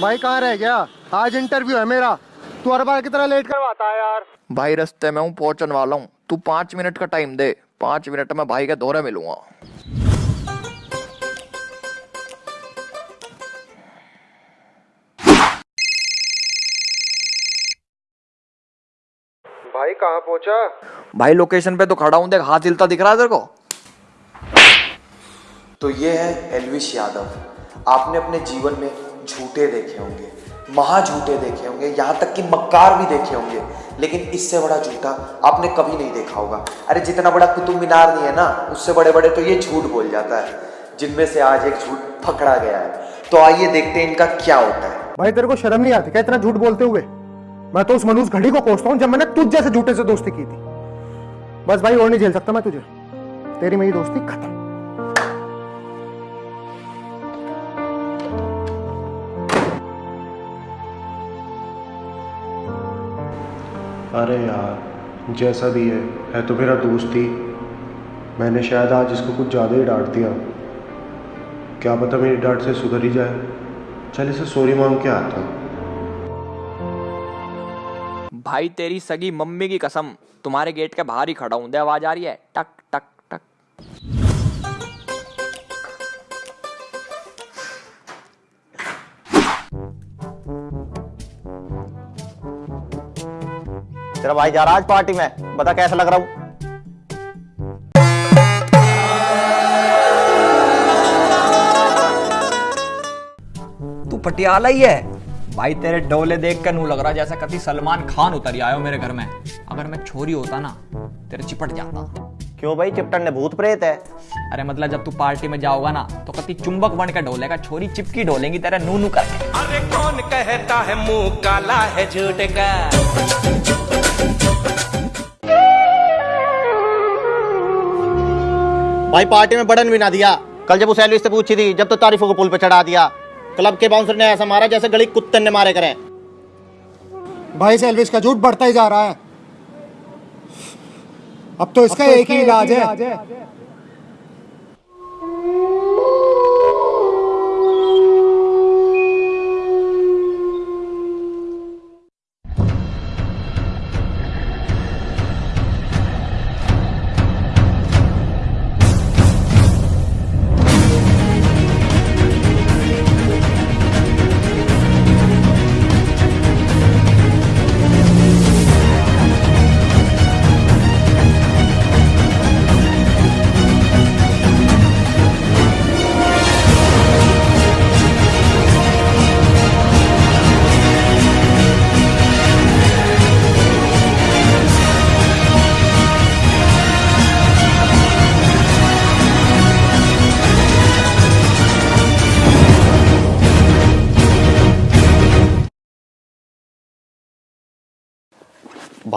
भाई कहाँ रह गया? आज इंटरव्यू है मेरा। तू हर बार की तरह लेट करवाता है यार। भाई रास्ते में हूँ पहुँचने वाला हूँ। तू पाँच मिनट का टाइम दे। पाँच मिनट में भाई के दौरे मिलूँगा। भाई कहाँ पहुँचा? भाई लोकेशन पे तो खड़ा हूँ देख हाथ हिलता दिख रहा है तेरे को। तो ये है एलविश यादव। आपने अपने जीवन में झूठे देखे होंगे महा झूठे देखे होंगे, यहाँ तक कि मक्कार भी देखे होंगे, लेकिन इससे बड़ा झूठा आपने कभी नहीं देखा होगा। अरे जितना बड़ा कुतुब मीनार नहीं है ना, उससे बड़े बड़े तो ये झूठ बोल जाता है, जिनमें से आज एक झूठ पकड़ा गया है। तो आइए देखते हैं इनका क्या होता है। भाई, तेरे को शर्म नहीं आती क्या इतना झूठ बोलते हुए? मैं तो उस मनुष्य घड़ी को कोसता हूँ जब मैंने तुझ जैसे झूठे से दोस्ती की थी। बस भाई, और नहीं झेल सकता मैं तुझे। तेरी मेरी दोस्ती खत्म। अरे यार, जैसा भी है है तो मेरा दोस्त ही। मैंने शायद आज इसको कुछ ज़्यादा ही डांट दिया। क्या पता मेरी डांट से सुधर ही जाए। चल इसे सॉरी मांग के आता हूँ। भाई, तेरी सगी मम्मी की कसम, तुम्हारे गेट के बाहर ही खड़ा हूँ। आवाज़ आ रही है। टक टक टक। तेरा भाई जा रहा आज पार्टी में। बता कैसा लग रहा हूँ। तू पटियाला ही है। भाई तेरे डोले देख कर नू लग रहा जैसा कति सलमान खान उतर आयो मेरे घर में। अगर मैं छोरी होता ना तेरे चिपट जाता। क्यों भाई चिपटन ने भूत प्रेत है। अरे मतलब जब तू पार्टी में जाओगा ना तो कति चुंबक बन के डोलेगा छोरी चिपकी डोलेंगी तेरा नू नू करके। अरे कौन कहता है मुँह काला है झूठ का? भाई पार्टी में बटन भी ना दिया। कल जब उस एलविस से पूछी थी जब तो तारीफों को पुल पे चढ़ा दिया। क्लब के बाउंसर ने ऐसा मारा जैसे गली कुत्ते ने मारे करे। भाई से एल्विस का झूठ बढ़ता ही जा रहा है। अब तो इसका एक ही। इलाज है।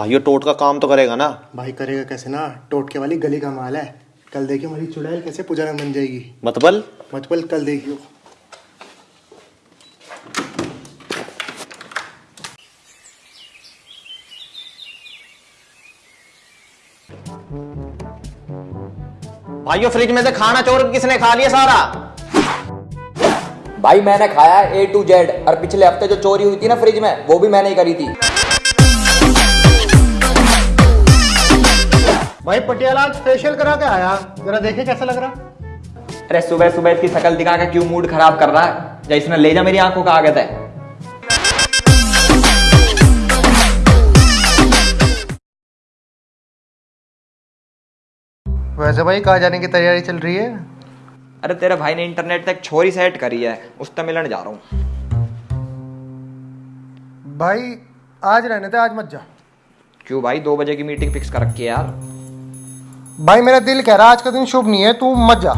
भाई ये टोट का काम तो करेगा ना। भाई करेगा कैसे ना? टोट के वाली गली का माल है। कल देखियो हमारी चुड़ैल कैसे पुजारा बन जाएगी। मतबल मतबल कल देखियो। भाइयों फ्रिज में से खाना चोर किसने खा लिया सारा? भाई मैंने खाया ए टू जेड और पिछले हफ़्ते जो चोरी हुई थी ना फ्रिज में वो भी मैंने ही करी थी। भाई पटियाला आज फेशियल करा के आया। जरा देखे कैसा लग रहा। अरे सुबह सुबह इसकी शकल दिखा के क्यों मूड खराब कर रहा है? जैसे इसने ले जा मेरी आँखों का आगे है। वैसे भाई कहाँ जाने की तैयारी चल रही है? अरे तेरे भाई ने इंटरनेट तक छोरी सेट करी है। उस तक मिलने जा रहा हूँ। भाई आज रहने थे आज मत जा। क्यों भाई? दो बजे की मीटिंग फिक्स कर रखी है यार। भाई मेरा दिल कह रहा है आज का दिन शुभ नहीं है तू मत जा।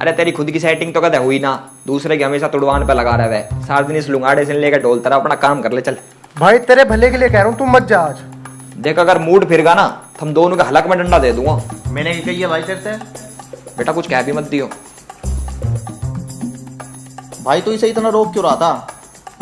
अरे तेरी खुद की सेटिंग तो कदे हुई ना। दूसरे की हमेशा तुड़वान पे लगा रहे। है सारा दिन इस लुंगाड़े से लेकर ढोल तरह अपना काम कर ले चल। भाई तेरे भले के लिए कह रहा हूँ तू मत जा आज। देख अगर मूड फिर गा ना तो हम दोनों के हलक में डंडा दे दूँगा। मैंने क्या कही है भाई तेरे से। बेटा कुछ कह भी मत दियो। भाई तू इसे इतना रोक क्यों रहा था?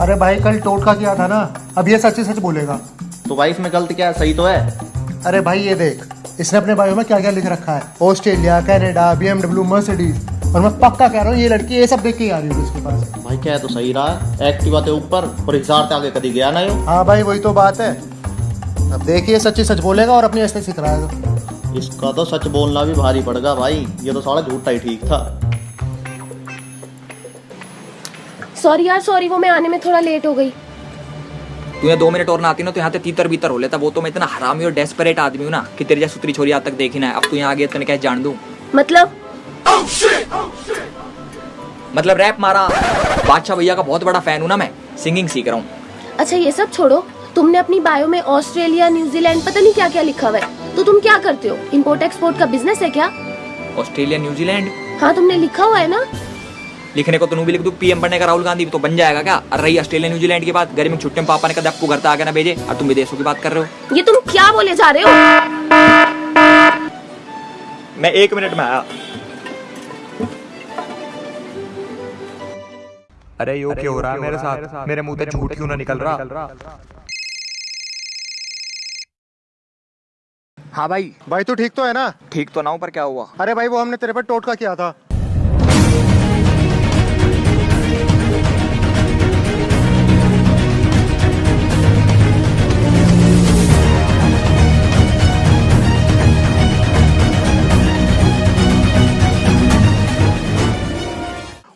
अरे भाई कल टोटका किया था ना अब ये सच ही सच बोलेगा। तो भाई इसमें गलत क्या है? सही तो है। अरे भाई ये देख। इसने अपने बायो में क्या क्या लिख रखा है? Australia Canada BMW Mercedes. और मैं पक्का कह रहा हूँ ये लड़की ये सब देख के आ रही होगी इसके पास। भाई क्या है तो सही रहा। एक्टिवा के ऊपर और हिसार से आगे कभी गया ना हाँ भाई वही तो बात है। अब देखिए सच्ची सच बोलेगा और अपनी असली सिखलाएगा। इसका तो सच बोलना भी भारी पड़ेगा भाई। ये तो साला झूठा ही ठीक था। सॉरी यार सॉरी वो मैं आने में थोड़ा लेट हो गई। तू यहाँ दो मिनट और ना आती ना तो यहाँ ते तीतर बीतर हो लेता। वो तो मैं इतना हरामी और डेस्परेट आदमी हूँ ना कि तेरी जैसी सुतरी छोरी आज तक देखी ना है। अब तू यहाँ आ गया तेने क्या जान दूँ? मतलब? मतलब रैप मारा। बादशाह भैया का बहुत बड़ा फ़ैन हूँ ना मैं। सिंगिंग सीख रहा हूँ। अच्छा ये सब छोड़ो। तुमने अपनी बायो में ऑस्ट्रेलिया न्यूजीलैंड पता नहीं क्या क्या लिखा हुआ है। तो तुम क्या करते हो? इम्पोर्ट एक्सपोर्ट का बिज़नेस है क्या? ऑस्ट्रेलिया न्यूजीलैंड हाँ तुमने लिखा हुआ है ना? लिखने को तो नू भी लिख दू। पीएम बनने का राहुल गांधी भी तो बन जाएगा क्या? और रही ऑस्ट्रेलिया न्यूजीलैंड की बात। गर्मी में छुट्टी में पापा ने कहा आपको घर तक आके ना भेजे। और तुम विदेशों की बात कर रहे हो। ये तुम क्या बोले जा रहे हो? मैं एक मिनट में आया। अरे यो क्या हो रहा है मेरे साथ? मेरे मुँह से झूठ क्यों ना निकल रहा? हाँ भाई। भाई तू ठीक तो है ना? ठीक तो ना हूँ पर क्या हुआ? अरे भाई वो हमने तेरे पर टोटका किया था।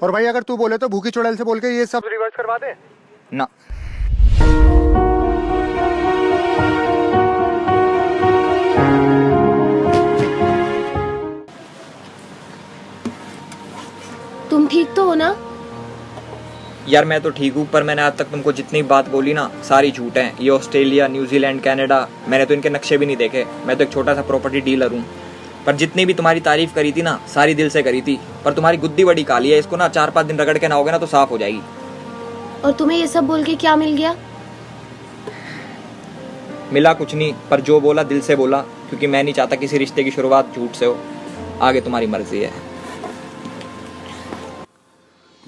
और भाई अगर तू बोले तो भूखी चुड़ैल से बोल के ये सब रिवर्स करवा दे। ना। तुम ठीक तो हो ना? यार मैं तो ठीक हूँ पर मैंने आज तक तुमको जितनी बात बोली ना सारी झूठ है। ये ऑस्ट्रेलिया न्यूजीलैंड कनाडा मैंने तो इनके नक्शे भी नहीं देखे। मैं तो एक छोटा सा प्रॉपर्टी डीलर हूँ। पर जितनी भी तुम्हारी तारीफ़ करी थी ना सारी दिल से करी थी। पर तुम्हारी गुद्दी बड़ी काली है इसको ना चार पाँच दिन रगड़ के ना होगे ना तो साफ़ हो जाएगी। और तुम्हें ये सब बोल के क्या मिल गया? मिला कुछ नहीं पर जो बोला दिल से बोला क्योंकि मैं नहीं चाहता किसी रिश्ते की शुरुआत झूठ से हो। आगे तुम्हारी मर्ज़ी है।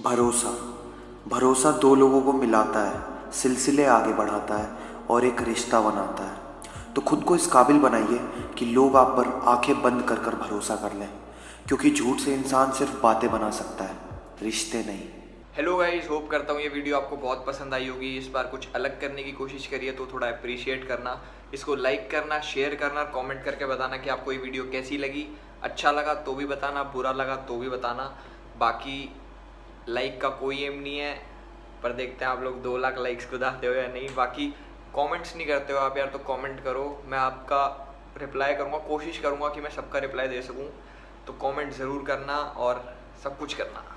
भरोसा। भरोसा दो लोगों को मिलाता है सिलसिले आगे बढ़ाता है और एक रिश्ता बनाता है। तो खुद को इस काबिल बनाइए कि लोग आप पर आँखें बंद कर कर भरोसा कर लें, क्योंकि झूठ से इंसान सिर्फ़ बातें बना सकता है, रिश्ते नहीं। हेलो गाइस होप करता हूँ ये वीडियो आपको बहुत पसंद आई होगी। इस बार कुछ अलग करने की कोशिश करिए तो थोड़ा अप्रिशिएट करना। इसको लाइक करना शेयर करना कमेंट करके बताना कि आपको ये वीडियो कैसी लगी। अच्छा लगा तो भी बताना, बुरा लगा तो भी बताना। बाकी लाइक का कोई एम नहीं है, पर देखते हैं आप लोग दो लाख लाइक्स को दाते हो या नहीं। बाकी कमेंट्स नहीं करते हो आप यार तो कमेंट करो। मैं आपका रिप्लाई करूँगा, कोशिश करूँगा कि मैं सबका रिप्लाई दे सकूँ। तो कमेंट ज़रूर करना और सब कुछ करना।